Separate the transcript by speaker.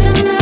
Speaker 1: Santa